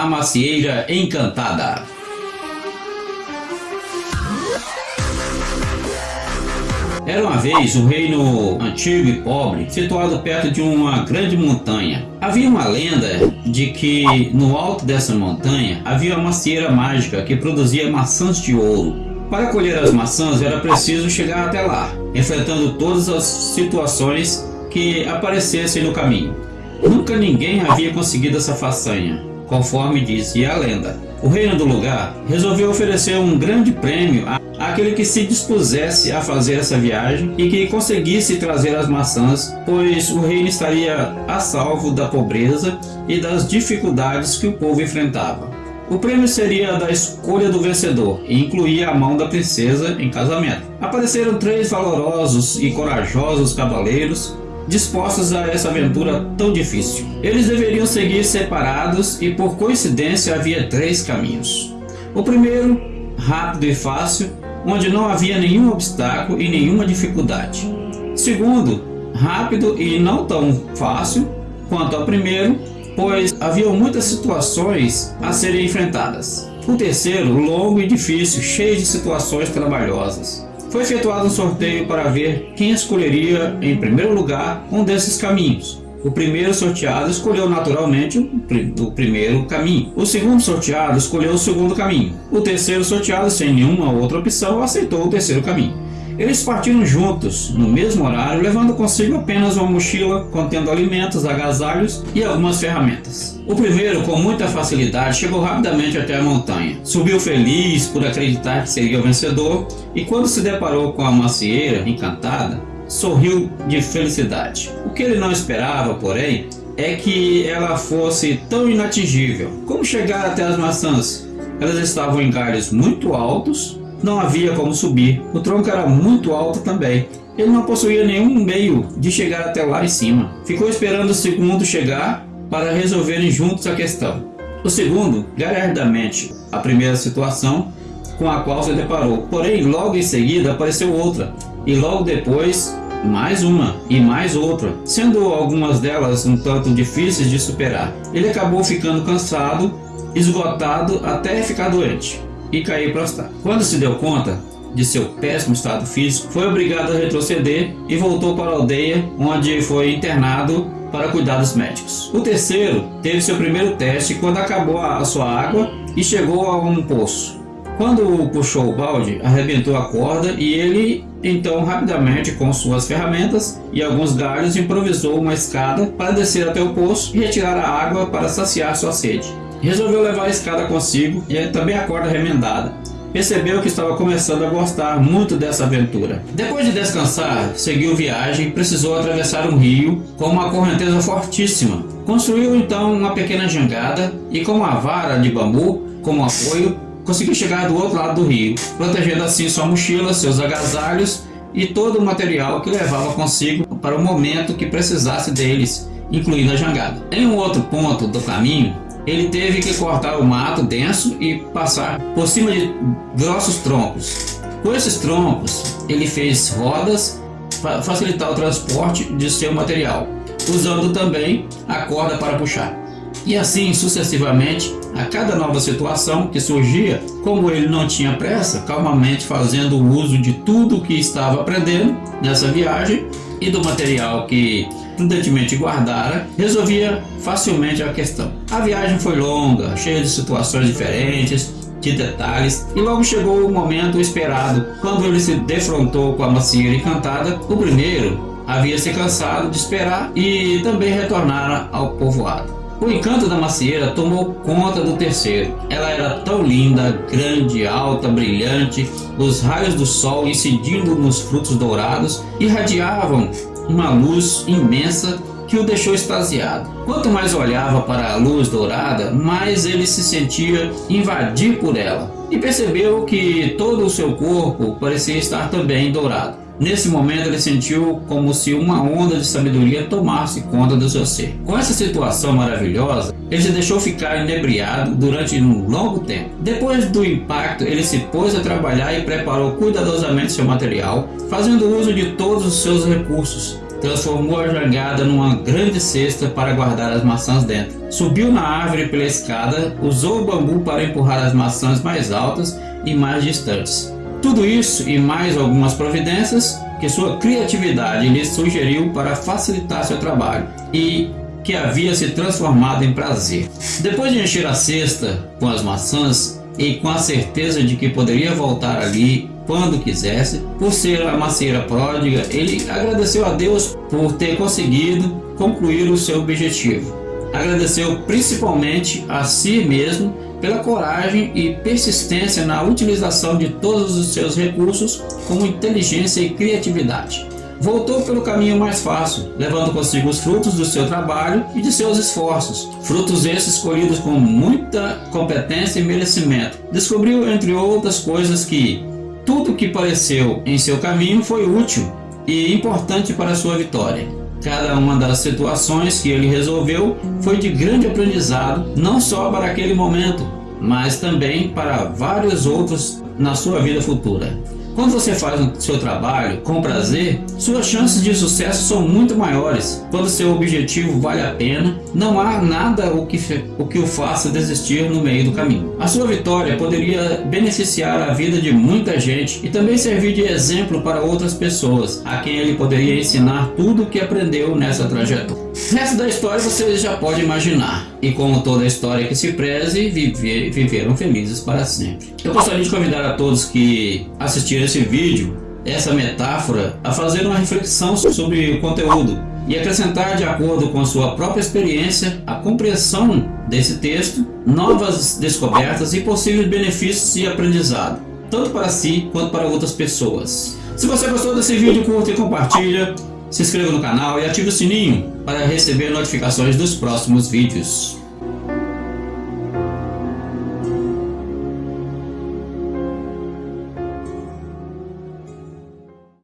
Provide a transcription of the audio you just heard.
A Macieira Encantada. Era uma vez um reino antigo e pobre, situado perto de uma grande montanha. Havia uma lenda de que no alto dessa montanha havia uma macieira mágica que produzia maçãs de ouro. Para colher as maçãs era preciso chegar até lá, enfrentando todas as situações que aparecessem no caminho. Nunca ninguém havia conseguido essa façanha, conforme dizia a lenda. O reino do lugar resolveu oferecer um grande prêmio àquele que se dispusesse a fazer essa viagem e que conseguisse trazer as maçãs, pois o reino estaria a salvo da pobreza e das dificuldades que o povo enfrentava. O prêmio seria da escolha do vencedor e incluía a mão da princesa em casamento. Apareceram três valorosos e corajosos cavaleiros dispostos a essa aventura tão difícil. Eles deveriam seguir separados e por coincidência havia três caminhos. O primeiro, rápido e fácil, onde não havia nenhum obstáculo e nenhuma dificuldade. Segundo, rápido e não tão fácil quanto ao primeiro, pois havia muitas situações a serem enfrentadas. O terceiro, longo e difícil, cheio de situações trabalhosas. Foi efetuado um sorteio para ver quem escolheria em primeiro lugar um desses caminhos. O primeiro sorteado escolheu naturalmente o primeiro caminho. O segundo sorteado escolheu o segundo caminho. O terceiro sorteado, sem nenhuma outra opção, aceitou o terceiro caminho. Eles partiram juntos, no mesmo horário, levando consigo apenas uma mochila contendo alimentos, agasalhos e algumas ferramentas. O primeiro, com muita facilidade, chegou rapidamente até a montanha. Subiu feliz por acreditar que seria o vencedor e quando se deparou com a macieira encantada, sorriu de felicidade. O que ele não esperava, porém, é que ela fosse tão inatingível. Como chegar até as maçãs? Elas estavam em galhos muito altos não havia como subir. O tronco era muito alto também. Ele não possuía nenhum meio de chegar até lá em cima. Ficou esperando o segundo chegar para resolverem juntos a questão. O segundo, galhardamente, a primeira situação com a qual se deparou. Porém, logo em seguida apareceu outra, e logo depois mais uma e mais outra, sendo algumas delas um tanto difíceis de superar. Ele acabou ficando cansado, esgotado até ficar doente e cair prostrado. Quando se deu conta de seu péssimo estado físico, foi obrigado a retroceder e voltou para a aldeia, onde foi internado para cuidados médicos. O terceiro teve seu primeiro teste quando acabou a sua água e chegou a um poço. Quando puxou o balde, arrebentou a corda e ele, então, rapidamente, com suas ferramentas e alguns galhos, improvisou uma escada para descer até o poço e retirar a água para saciar sua sede. Resolveu levar a escada consigo e também a corda remendada. Percebeu que estava começando a gostar muito dessa aventura. Depois de descansar, seguiu viagem e precisou atravessar um rio com uma correnteza fortíssima. Construiu então uma pequena jangada e com uma vara de bambu como apoio, conseguiu chegar do outro lado do rio, protegendo assim sua mochila, seus agasalhos e todo o material que levava consigo para o momento que precisasse deles, incluindo a jangada. Em um outro ponto do caminho, ele teve que cortar o mato denso e passar por cima de grossos troncos. Com esses troncos, ele fez rodas para facilitar o transporte de seu material, usando também a corda para puxar. E assim sucessivamente, a cada nova situação que surgia, como ele não tinha pressa, calmamente fazendo uso de tudo o que estava aprendendo nessa viagem e do material que prudentemente guardara, resolvia facilmente a questão. A viagem foi longa, cheia de situações diferentes, de detalhes, e logo chegou o momento esperado, quando ele se defrontou com a macieira encantada. O primeiro havia se cansado de esperar e também retornara ao povoado. O encanto da macieira tomou conta do terceiro. Ela era tão linda, grande, alta, brilhante, os raios do sol incidindo nos frutos dourados irradiavam uma luz imensa que o deixou extasiado. Quanto mais olhava para a luz dourada, mais ele se sentia invadir por ela e percebeu que todo o seu corpo parecia estar também dourado. Nesse momento ele sentiu como se uma onda de sabedoria tomasse conta do seu ser. Com essa situação maravilhosa, ele se deixou ficar inebriado durante um longo tempo. Depois do impacto, ele se pôs a trabalhar e preparou cuidadosamente seu material, fazendo uso de todos os seus recursos transformou a jangada numa grande cesta para guardar as maçãs dentro. Subiu na árvore pela escada, usou o bambu para empurrar as maçãs mais altas e mais distantes. Tudo isso e mais algumas providências que sua criatividade lhe sugeriu para facilitar seu trabalho e que havia se transformado em prazer. Depois de encher a cesta com as maçãs e com a certeza de que poderia voltar ali quando quisesse, por ser a macieira pródiga, ele agradeceu a Deus por ter conseguido concluir o seu objetivo. Agradeceu principalmente a si mesmo pela coragem e persistência na utilização de todos os seus recursos como inteligência e criatividade. Voltou pelo caminho mais fácil, levando consigo os frutos do seu trabalho e de seus esforços, frutos esses colhidos com muita competência e merecimento. Descobriu, entre outras coisas, que tudo que pareceu em seu caminho foi útil e importante para sua vitória. Cada uma das situações que ele resolveu foi de grande aprendizado, não só para aquele momento, mas também para vários outros na sua vida futura. Quando você faz o seu trabalho com prazer, suas chances de sucesso são muito maiores. Quando seu objetivo vale a pena, não há nada o que, o que o faça desistir no meio do caminho. A sua vitória poderia beneficiar a vida de muita gente e também servir de exemplo para outras pessoas, a quem ele poderia ensinar tudo o que aprendeu nessa trajetória. O resto da história você já pode imaginar. E como toda história que se preze, viver, viveram felizes para sempre. Eu gostaria de convidar a todos que assistiram esse vídeo, essa metáfora, a fazer uma reflexão sobre o conteúdo e acrescentar de acordo com a sua própria experiência a compreensão desse texto, novas descobertas e possíveis benefícios e aprendizado, tanto para si quanto para outras pessoas. Se você gostou desse vídeo, curta e compartilha se inscreva no canal e ative o sininho para receber notificações dos próximos vídeos.